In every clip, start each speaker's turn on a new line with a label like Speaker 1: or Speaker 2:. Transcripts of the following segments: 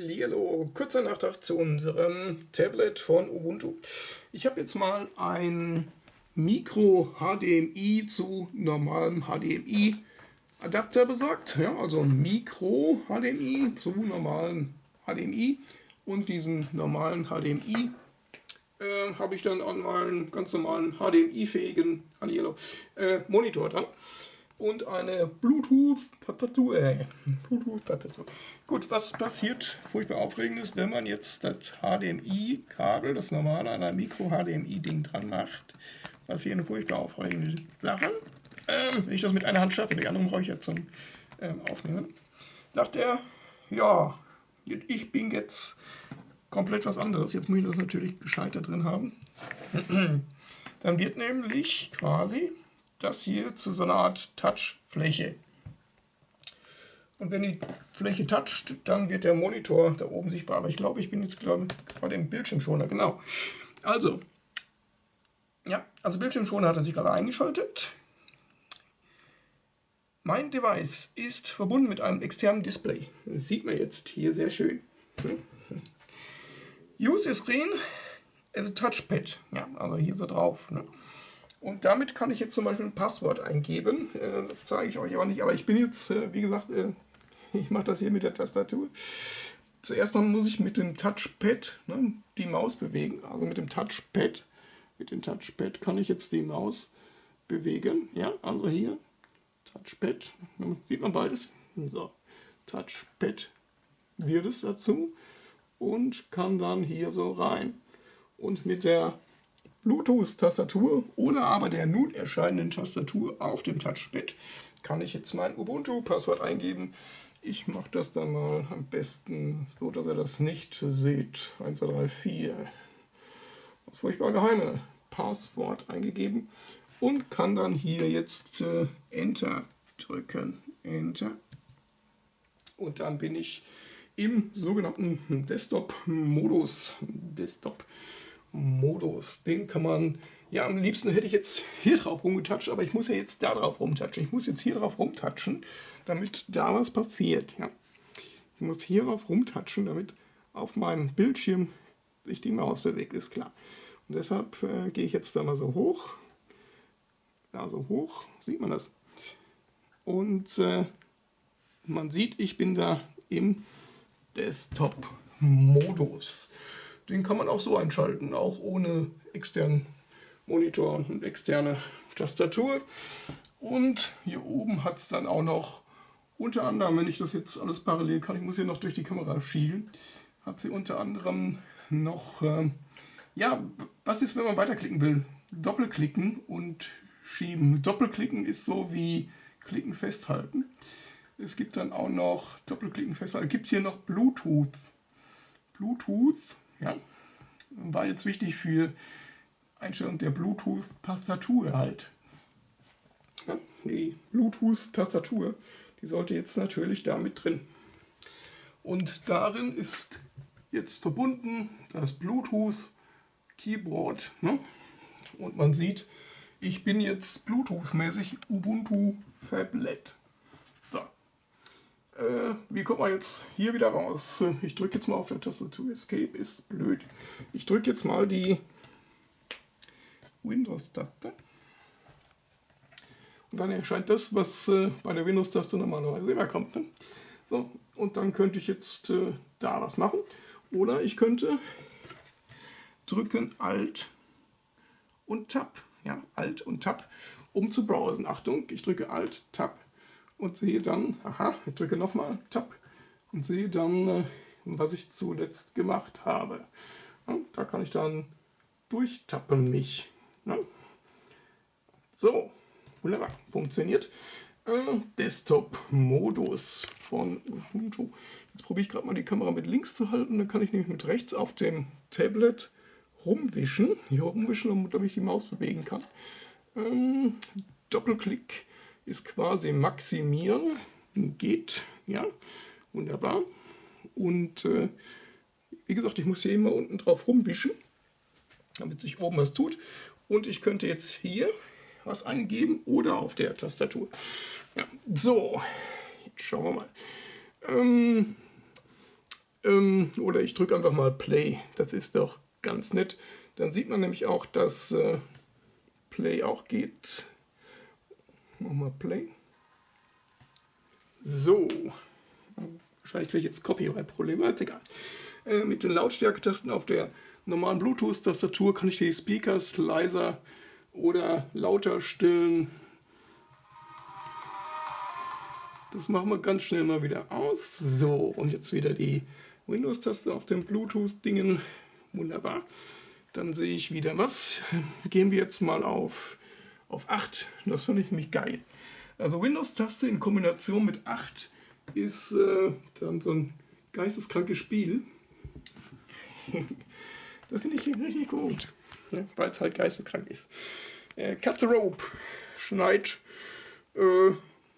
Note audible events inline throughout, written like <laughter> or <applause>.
Speaker 1: Hallo, kurzer Nachtrag zu unserem Tablet von Ubuntu. Ich habe jetzt mal ein Micro HDMI zu normalem HDMI Adapter besorgt. Ja, also Micro HDMI zu normalem HDMI und diesen normalen HDMI äh, habe ich dann an meinen ganz normalen HDMI-fähigen äh, Monitor dran und eine Bluetooth-Tastatur. Bluetooth-Tastatur. Gut, was passiert furchtbar aufregend ist, wenn man jetzt das HDMI-Kabel, das normale an einem Micro-HDMI-Ding dran macht. Eine furchtbar aufregende Sache. Ähm, wenn ich das mit einer Hand schaffe, die andere brauche ich ja zum ähm, Aufnehmen. Dachte er, ja, ich bin jetzt komplett was anderes. Jetzt muss ich das natürlich gescheiter drin haben. <clears throat> Dann wird nämlich quasi das hier zu so einer Art Touchfläche. Und wenn die Fläche toucht, dann wird der Monitor da oben sichtbar. Aber ich glaube, ich bin jetzt glaube gerade im Bildschirmschoner. Genau. Also, ja, also Bildschirmschoner hat er sich gerade eingeschaltet. Mein Device ist verbunden mit einem externen Display. Das sieht man jetzt hier sehr schön. Use Screen as a Touchpad. Ja, also hier so drauf. Ne? Und damit kann ich jetzt zum Beispiel ein Passwort eingeben. Äh, zeige ich euch aber nicht. Aber ich bin jetzt, äh, wie gesagt, äh, <laughs> ich mache das hier mit der Tastatur. Zuerst mal muss ich mit dem Touchpad ne, die Maus bewegen. Also mit dem Touchpad. Mit dem Touchpad kann ich jetzt die Maus bewegen. Ja, also hier. Touchpad. Sieht man beides? So. Touchpad wird es dazu. Und kann dann hier so rein. Und mit der Bluetooth-Tastatur oder aber der nun erscheinenden Tastatur auf dem Touchpad kann ich jetzt mein Ubuntu-Passwort eingeben. Ich mache das dann mal am besten so, dass ihr das nicht seht. 1, 2, 3, 4. Das furchtbar geheime Passwort eingegeben und kann dann hier jetzt äh, Enter drücken. Enter. Und dann bin ich im sogenannten Desktop-Modus. Desktop. -Modus. Modus. Den kann man, ja am liebsten hätte ich jetzt hier drauf rumgetatscht, aber ich muss ja jetzt da drauf rumtatschen. Ich muss jetzt hier drauf rumtatschen, damit da was passiert. Ja. Ich muss hier drauf rumtatschen, damit auf meinem Bildschirm sich die Maus bewegt, ist klar. Und deshalb äh, gehe ich jetzt da mal so hoch. Da so hoch, sieht man das. Und äh, man sieht, ich bin da im Desktop-Modus. Den kann man auch so einschalten, auch ohne externen Monitor und externe Tastatur. Und hier oben hat es dann auch noch, unter anderem, wenn ich das jetzt alles parallel kann, ich muss hier noch durch die Kamera schielen, hat sie unter anderem noch, äh, ja, was ist, wenn man weiterklicken will? Doppelklicken und schieben. Doppelklicken ist so wie Klicken festhalten. Es gibt dann auch noch Doppelklicken festhalten. Es gibt hier noch Bluetooth. Bluetooth ja, war jetzt wichtig für Einstellung der Bluetooth-Tastatur halt. Ja, die Bluetooth-Tastatur, die sollte jetzt natürlich damit drin. Und darin ist jetzt verbunden das Bluetooth-Keyboard. Ne? Und man sieht, ich bin jetzt Bluetooth-mäßig Ubuntu Fablet. Äh, wie kommt man jetzt hier wieder raus? Ich drücke jetzt mal auf der Tastatur. Escape ist blöd. Ich drücke jetzt mal die Windows-Taste. Und dann erscheint das, was äh, bei der Windows-Taste normalerweise immer kommt. Ne? So, und dann könnte ich jetzt äh, da was machen. Oder ich könnte drücken Alt und Tab. Ja, Alt und Tab, um zu browsen. Achtung, ich drücke Alt, Tab und sehe dann, aha, ich drücke nochmal Tab und sehe dann, äh, was ich zuletzt gemacht habe. Da kann ich dann durchtappen mich. Ja. So, wunderbar, funktioniert. Äh, Desktop-Modus von Ubuntu. Jetzt probiere ich gerade mal die Kamera mit links zu halten, dann kann ich nämlich mit rechts auf dem Tablet rumwischen, hier rumwischen, damit ich die Maus bewegen kann. Ähm, Doppelklick ist quasi maximieren, geht, ja, wunderbar. Und äh, wie gesagt, ich muss hier immer unten drauf rumwischen, damit sich oben was tut. Und ich könnte jetzt hier was eingeben oder auf der Tastatur. Ja, so, jetzt schauen wir mal. Ähm, ähm, oder ich drücke einfach mal Play. Das ist doch ganz nett. Dann sieht man nämlich auch, dass äh, Play auch geht. Machen wir Play. So. Wahrscheinlich kriege ich jetzt Copyright-Probleme, ist egal. Äh, mit den Lautstärketasten auf der normalen Bluetooth-Tastatur kann ich die Speakers leiser oder lauter stillen. Das machen wir ganz schnell mal wieder aus. So, und jetzt wieder die Windows-Taste auf dem Bluetooth-Dingen. Wunderbar. Dann sehe ich wieder was. Gehen wir jetzt mal auf, auf 8. Das finde ich nämlich geil. Also Windows-Taste in Kombination mit 8 ist äh, dann so ein geisteskrankes Spiel. <laughs> das finde ich richtig gut, ne? weil es halt geisteskrank ist. Äh, Cut the Rope schneit äh,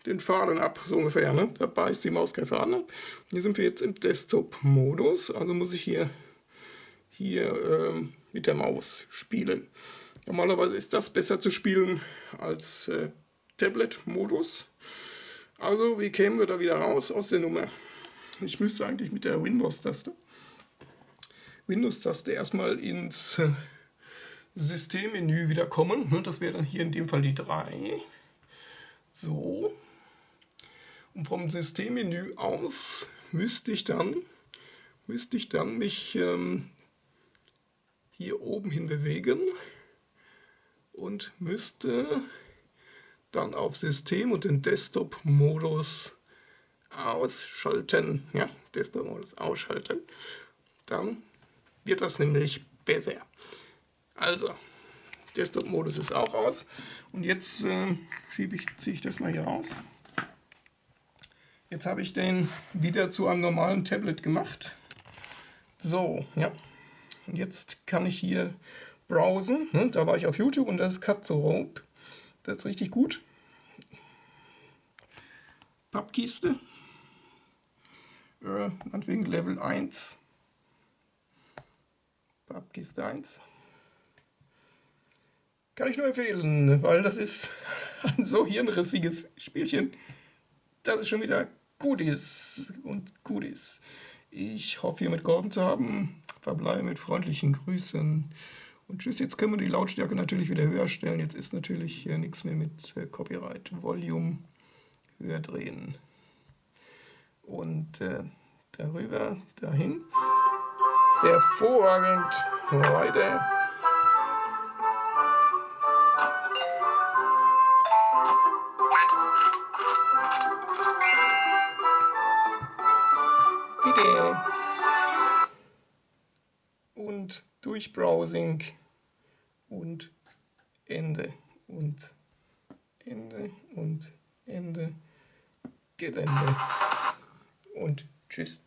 Speaker 1: den Faden ab, so ungefähr. Ne? Da beißt die Maus kein Faden ab. Hier sind wir jetzt im Desktop-Modus, also muss ich hier, hier ähm, mit der Maus spielen. Normalerweise ist das besser zu spielen als äh, Tablet-Modus. Also, wie kämen wir da wieder raus aus der Nummer? Ich müsste eigentlich mit der Windows-Taste Windows-Taste erstmal ins äh, Systemmenü wieder kommen. Ne? Das wäre dann hier in dem Fall die 3. So. Und vom Systemmenü aus müsste ich dann, müsste ich dann mich ähm, hier oben hin bewegen und müsste dann auf System und den Desktop-Modus ausschalten. Ja, Desktop-Modus ausschalten. Dann wird das nämlich besser. Also, Desktop-Modus ist auch aus. Und jetzt äh, schiebe ich, ziehe ich das mal hier raus. Jetzt habe ich den wieder zu einem normalen Tablet gemacht. So, ja. Und jetzt kann ich hier browsen. Ne? Da war ich auf YouTube und das ist the Rope. Das ist richtig gut. Pappkiste. Äh, meinetwegen Level 1. Pappkiste 1. Kann ich nur empfehlen, weil das ist ein <laughs> so hirnrissiges Spielchen, dass es schon wieder gut ist und gut ist. Ich hoffe, hiermit geholfen zu haben. Verbleibe mit freundlichen Grüßen. Und tschüss, jetzt können wir die Lautstärke natürlich wieder höher stellen. Jetzt ist natürlich äh, nichts mehr mit äh, Copyright. Volume höher drehen. Und äh, darüber, dahin. Hervorragend, Leute. Bitte. Und durch Browsing und Ende und Ende und Ende Gelände und tschüss.